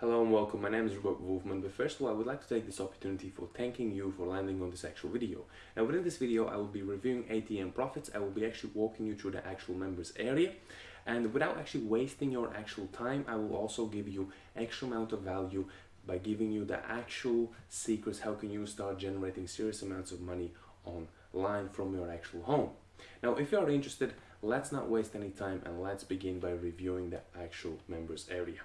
Hello and welcome, my name is Robert Wolfman, but first of all I would like to take this opportunity for thanking you for landing on this actual video. Now within this video I will be reviewing ATM profits, I will be actually walking you through the actual members area and without actually wasting your actual time I will also give you extra amount of value by giving you the actual secrets how can you start generating serious amounts of money online from your actual home. Now if you are interested let's not waste any time and let's begin by reviewing the actual members area.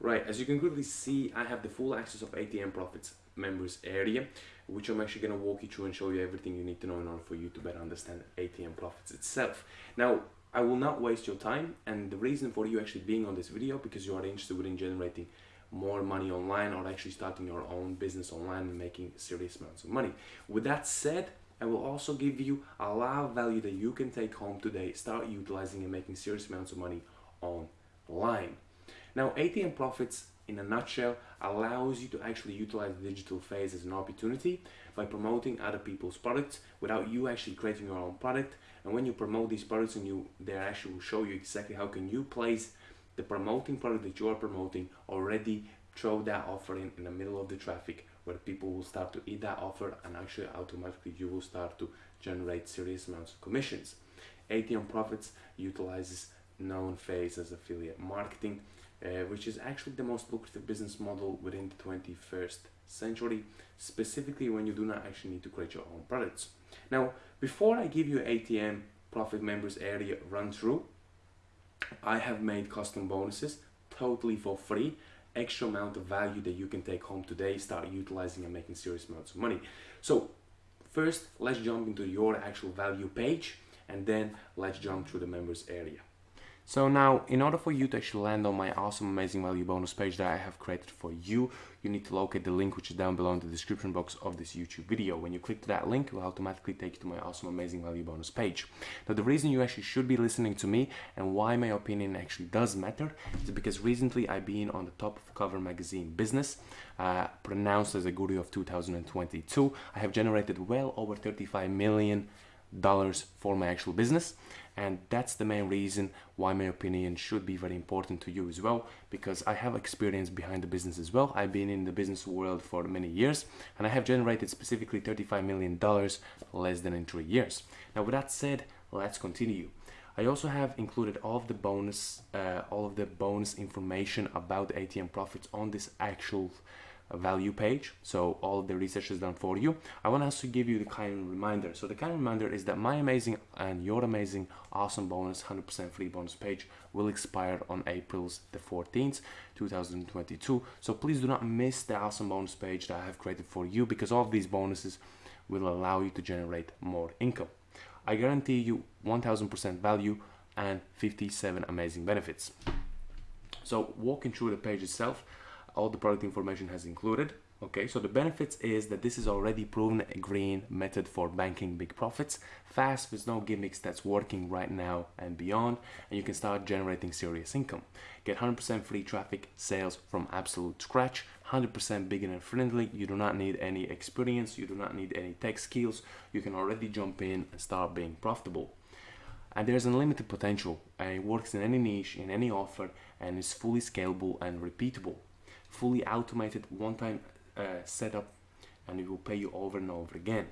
Right, as you can clearly see, I have the full access of ATM Profits members area, which I'm actually going to walk you through and show you everything you need to know in order for you to better understand ATM Profits itself. Now, I will not waste your time, and the reason for you actually being on this video, because you are interested in generating more money online or actually starting your own business online and making serious amounts of money. With that said, I will also give you a lot of value that you can take home today, start utilizing and making serious amounts of money online. Now, ATM Profits, in a nutshell, allows you to actually utilize the digital phase as an opportunity by promoting other people's products without you actually creating your own product. And when you promote these products and you, they actually will show you exactly how can you place the promoting product that you are promoting already throw that offer in, in the middle of the traffic where people will start to eat that offer and actually automatically you will start to generate serious amounts of commissions. ATM Profits utilizes known phase as affiliate marketing uh, which is actually the most lucrative business model within the 21st century, specifically when you do not actually need to create your own products. Now, before I give you ATM profit members area run through, I have made custom bonuses totally for free, extra amount of value that you can take home today, start utilizing and making serious amounts of money. So first, let's jump into your actual value page and then let's jump through the members area. So now, in order for you to actually land on my awesome amazing value bonus page that I have created for you, you need to locate the link which is down below in the description box of this YouTube video. When you click to that link, it will automatically take you to my awesome amazing value bonus page. Now the reason you actually should be listening to me and why my opinion actually does matter is because recently I've been on the top of cover magazine business, uh, pronounced as a guru of 2022. I have generated well over 35 million dollars for my actual business and that's the main reason why my opinion should be very important to you as well because I have experience behind the business as well. I've been in the business world for many years and I have generated specifically 35 million dollars less than in three years. Now with that said let's continue. I also have included all of the bonus uh, all of the bonus information about ATM profits on this actual value page so all the research is done for you. I want to give you the kind reminder. So the kind reminder is that my amazing and your amazing awesome bonus 100% free bonus page will expire on april's the 14th 2022 so please do not miss the awesome bonus page that i have created for you because all of these bonuses will allow you to generate more income. I guarantee you 1000% value and 57 amazing benefits. So walking through the page itself all the product information has included okay? So the benefits is that this is already proven a green method for banking big profits. Fast with no gimmicks that's working right now and beyond and you can start generating serious income. Get 100% free traffic sales from absolute scratch 100% beginner friendly you do not need any experience you do not need any tech skills you can already jump in and start being profitable. And there's unlimited potential and it works in any niche in any offer and is fully scalable and repeatable fully automated one-time uh, setup and it will pay you over and over again.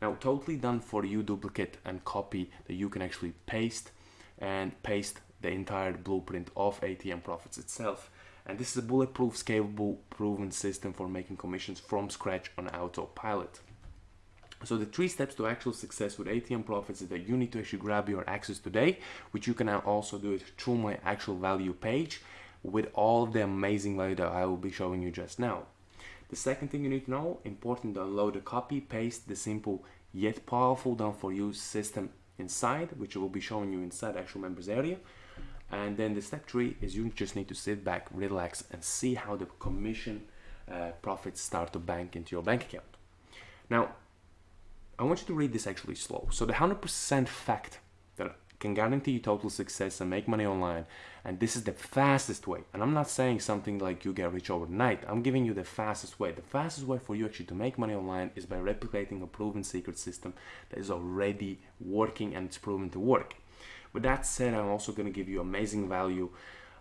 Now totally done for you duplicate and copy that you can actually paste and paste the entire blueprint of ATM Profits itself. And this is a bulletproof, scalable, proven system for making commissions from scratch on autopilot. So the three steps to actual success with ATM Profits is that you need to actually grab your access today, which you can also do it through my actual value page with all the amazing value that I will be showing you just now. The second thing you need to know, important download a copy, paste the simple yet powerful done for you system inside, which I will be showing you inside actual members area. And then the step three is you just need to sit back, relax and see how the commission uh, profits start to bank into your bank account. Now, I want you to read this actually slow. So the 100% fact can guarantee you total success and make money online. And this is the fastest way. And I'm not saying something like you get rich overnight. I'm giving you the fastest way. The fastest way for you actually to make money online is by replicating a proven secret system that is already working and it's proven to work. With that said, I'm also going to give you amazing value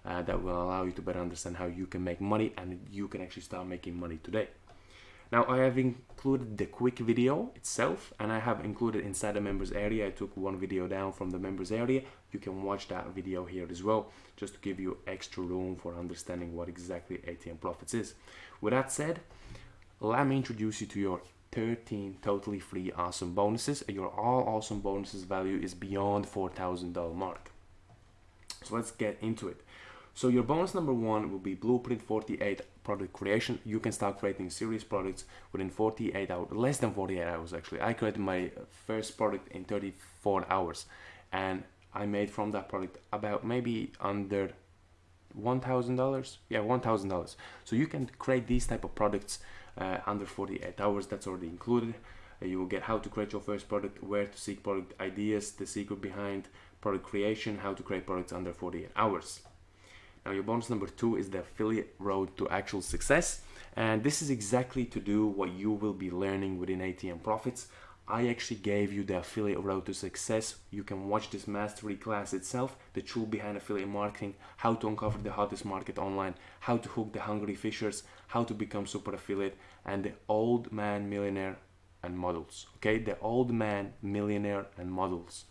uh, that will allow you to better understand how you can make money and you can actually start making money today. Now I have included the quick video itself and I have included inside the members area. I took one video down from the members area. You can watch that video here as well, just to give you extra room for understanding what exactly ATM Profits is. With that said, let me introduce you to your 13 totally free awesome bonuses. Your all awesome bonuses value is beyond $4,000 mark. So let's get into it. So your bonus number one will be Blueprint 48 product creation. You can start creating serious products within 48 hours, less than 48 hours actually. I created my first product in 34 hours and I made from that product about maybe under $1,000. Yeah, $1,000. So you can create these type of products uh, under 48 hours. That's already included. Uh, you will get how to create your first product, where to seek product ideas, the secret behind product creation, how to create products under 48 hours. Now your bonus number two is the affiliate road to actual success. And this is exactly to do what you will be learning within ATM Profits. I actually gave you the affiliate road to success. You can watch this mastery class itself, the tool behind affiliate marketing, how to uncover the hottest market online, how to hook the hungry fishers, how to become super affiliate, and the old man millionaire and models. Okay, the old man millionaire and models.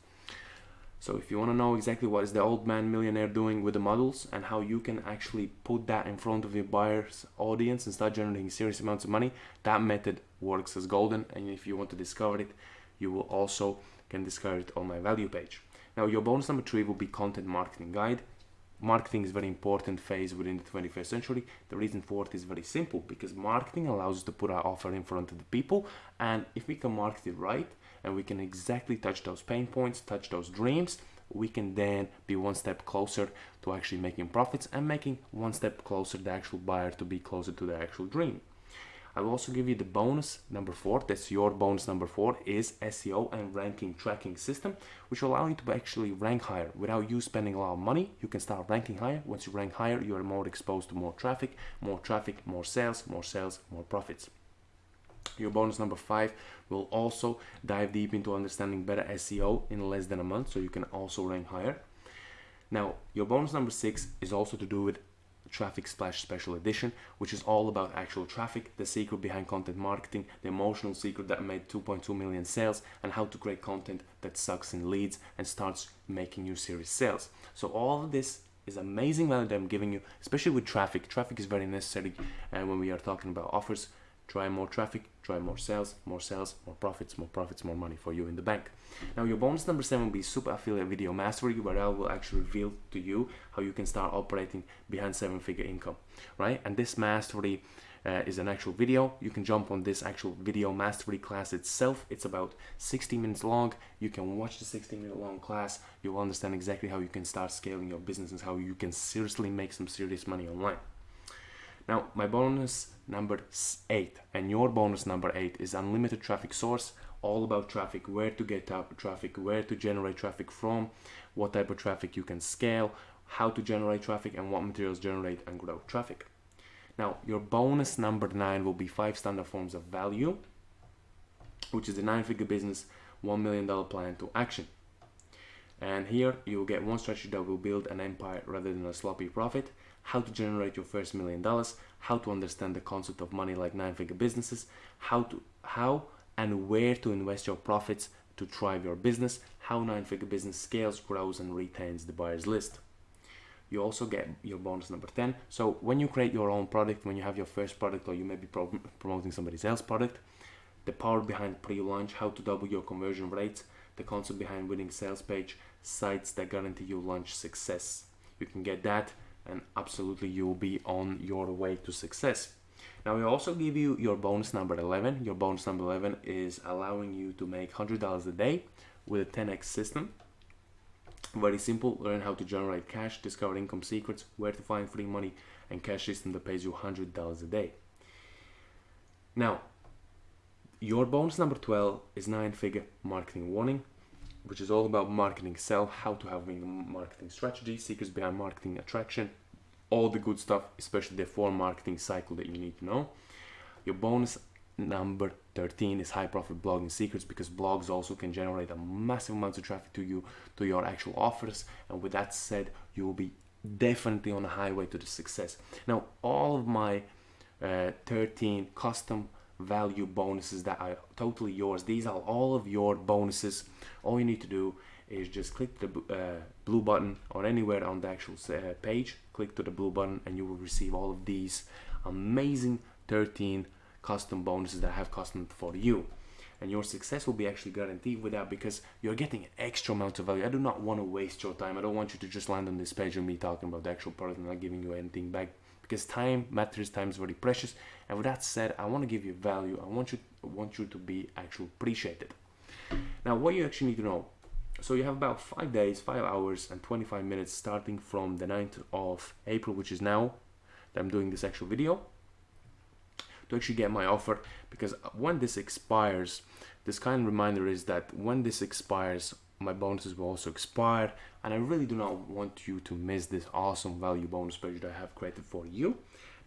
So if you want to know exactly what is the old man millionaire doing with the models and how you can actually put that in front of your buyer's audience and start generating serious amounts of money, that method works as golden. And if you want to discover it, you will also can discover it on my value page. Now your bonus number three will be content marketing guide. Marketing is very important phase within the 21st century. The reason for it is very simple because marketing allows us to put our offer in front of the people and if we can market it right, and we can exactly touch those pain points, touch those dreams, we can then be one step closer to actually making profits and making one step closer the actual buyer to be closer to the actual dream. I will also give you the bonus number four. That's your bonus number four is SEO and ranking tracking system, which will allow you to actually rank higher without you spending a lot of money. You can start ranking higher. Once you rank higher, you are more exposed to more traffic, more traffic, more sales, more sales, more profits. Your bonus number five will also dive deep into understanding better SEO in less than a month, so you can also rank higher. Now, your bonus number six is also to do with Traffic Splash Special Edition, which is all about actual traffic, the secret behind content marketing, the emotional secret that made 2.2 million sales, and how to create content that sucks in leads and starts making you serious sales. So all of this is amazing value that I'm giving you, especially with traffic. Traffic is very necessary uh, when we are talking about offers drive more traffic, drive more sales, more sales, more profits, more profits, more money for you in the bank. Now your bonus number seven will be super affiliate video mastery where I will actually reveal to you how you can start operating behind seven figure income, right? And this mastery uh, is an actual video. You can jump on this actual video mastery class itself. It's about 60 minutes long. You can watch the 60 minute long class. You'll understand exactly how you can start scaling your business and how you can seriously make some serious money online. Now, my bonus number eight and your bonus number eight is unlimited traffic source, all about traffic, where to get up traffic, where to generate traffic from, what type of traffic you can scale, how to generate traffic, and what materials generate and grow traffic. Now, your bonus number nine will be five standard forms of value, which is the nine figure business, $1 million plan to action. And here you will get one strategy that will build an empire rather than a sloppy profit how to generate your first million dollars, how to understand the concept of money like nine-figure businesses, how to how and where to invest your profits to drive your business, how nine-figure business scales, grows, and retains the buyer's list. You also get your bonus number 10. So when you create your own product, when you have your first product or you may be pro promoting somebody else's product, the power behind pre-launch, how to double your conversion rates, the concept behind winning sales page, sites that guarantee you launch success. You can get that and absolutely you'll be on your way to success. Now we also give you your bonus number 11. Your bonus number 11 is allowing you to make $100 a day with a 10x system. Very simple, learn how to generate cash, discover income secrets, where to find free money, and cash system that pays you $100 a day. Now, your bonus number 12 is nine figure marketing warning which is all about marketing self, how to have marketing strategy, secrets behind marketing attraction, all the good stuff, especially the four marketing cycle that you need to know. Your bonus number 13 is high profit blogging secrets because blogs also can generate a massive amount of traffic to you to your actual offers and with that said you will be definitely on a highway to the success. Now, all of my uh, 13 custom value bonuses that are totally yours. These are all of your bonuses. All you need to do is just click the uh, blue button or anywhere on the actual uh, page. Click to the blue button and you will receive all of these amazing 13 custom bonuses that I have custom for you. And your success will be actually guaranteed with that because you're getting an extra amount of value. I do not want to waste your time. I don't want you to just land on this page and me talking about the actual product and not giving you anything back because time matters time is very precious. And with that said i want to give you value. I want you I want you to be actually appreciated. Now what you actually need to know so you have about five days five hours and 25 minutes starting from the 9th of april which is now that i'm doing this actual video to actually get my offer. Because when this expires this kind of reminder is that when this expires my bonuses will also expire and I really do not want you to miss this awesome value bonus page that I have created for you.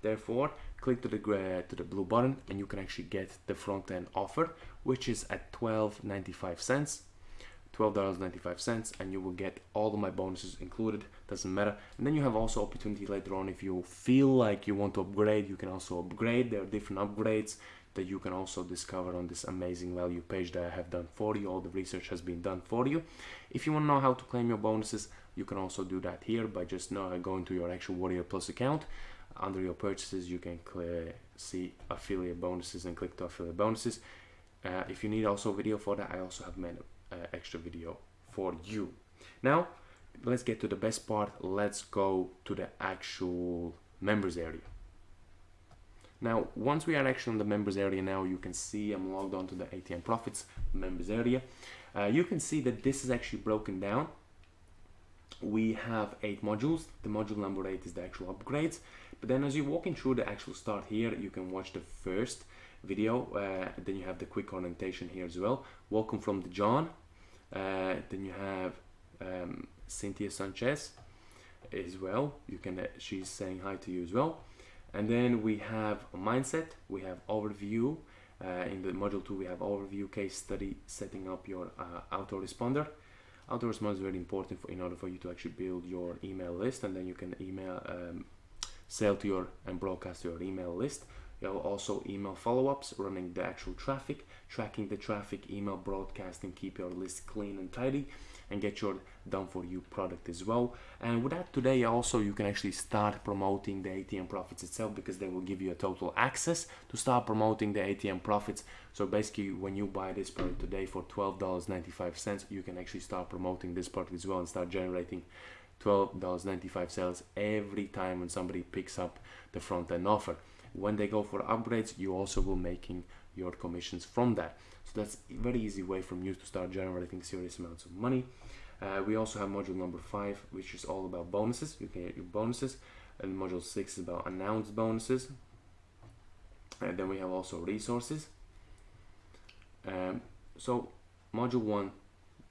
Therefore, click to the to the blue button and you can actually get the front end offer, which is at 12.95 cents. $12.95 and you will get all of my bonuses included doesn't matter and then you have also opportunity later on if you feel like you want to upgrade you can also upgrade there are different upgrades that you can also discover on this amazing value page that I have done for you. All the research has been done for you. If you want to know how to claim your bonuses, you can also do that here by just now going to your actual Warrior Plus account. Under your purchases, you can see affiliate bonuses and click to affiliate bonuses. Uh, if you need also video for that, I also have made uh, extra video for you. Now, let's get to the best part. Let's go to the actual members area. Now, once we are actually in the members area now, you can see I'm logged on to the ATM Profits members area. Uh, you can see that this is actually broken down. We have eight modules. The module number eight is the actual upgrades. But then as you're walking through the actual start here, you can watch the first video. Uh, then you have the quick orientation here as well. Welcome from the John. Uh, then you have um, Cynthia Sanchez as well. You can. Uh, she's saying hi to you as well. And then we have mindset. We have overview. Uh, in the module 2 we have overview case study setting up your uh, autoresponder. Autoresponder is very important for, in order for you to actually build your email list. And then you can email um, sell to your and broadcast your email list you have also email follow-ups running the actual traffic tracking the traffic email broadcasting keep your list clean and tidy and get your done for you product as well. And with that today also you can actually start promoting the ATM profits itself because they will give you a total access to start promoting the ATM profits. So basically when you buy this product today for $12.95 you can actually start promoting this product as well and start generating $12.95 sales every time when somebody picks up the front end offer when they go for upgrades you also will making your commissions from that so that's a very easy way from you to start generating serious amounts of money. Uh, we also have module number five, which is all about bonuses. You can get your bonuses. And module six is about announced bonuses. And then we have also resources. Um, so module one,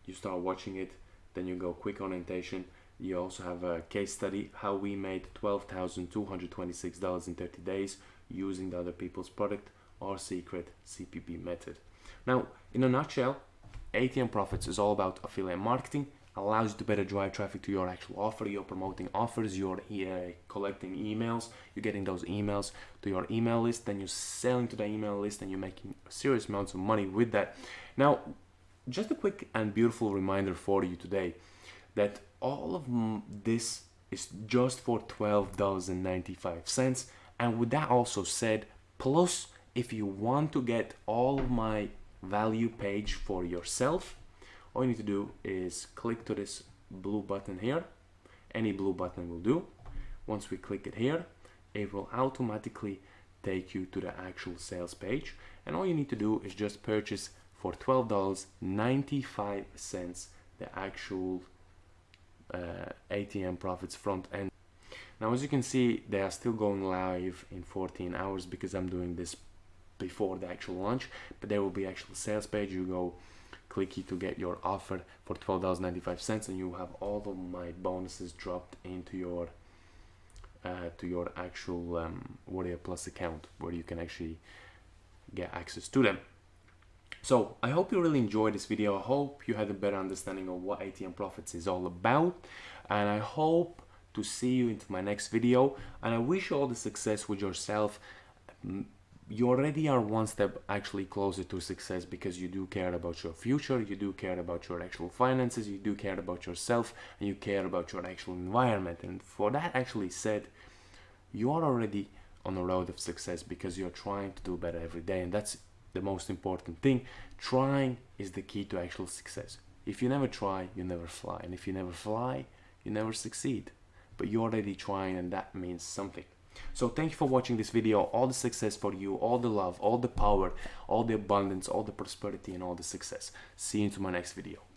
you start watching it, then you go quick orientation. You also have a case study, how we made $12,226 in 30 days using the other people's product or secret OPP method. Now, in a nutshell, ATM Profits is all about affiliate marketing, allows you to better drive traffic to your actual offer. You're promoting offers, you're uh, collecting emails, you're getting those emails to your email list, then you're selling to the email list and you're making serious amounts of money with that. Now, just a quick and beautiful reminder for you today that all of this is just for $12.95. And with that also said, plus if you want to get all of my value page for yourself all you need to do is click to this blue button here. Any blue button will do. Once we click it here it will automatically take you to the actual sales page. And all you need to do is just purchase for $12.95 the actual ATM profits front end. Now as you can see they are still going live in 14 hours because I'm doing this before the actual launch but there will be actual sales page. You go click to get your offer for $12.95 and you have all of my bonuses dropped into your uh, to your actual um, Warrior Plus account where you can actually get access to them so I hope you really enjoyed this video. I hope you had a better understanding of what ATM Profits is all about. And I hope to see you into my next video. And I wish you all the success with yourself. You already are one step actually closer to success because you do care about your future, you do care about your actual finances, you do care about yourself, and you care about your actual environment. And for that actually said, you are already on the road of success because you're trying to do better every day, and that's the most important thing. Trying is the key to actual success. If you never try, you never fly, and if you never fly, you never succeed. But you're already trying, and that means something. So thank you for watching this video. All the success for you, all the love, all the power, all the abundance, all the prosperity and all the success. See you into my next video.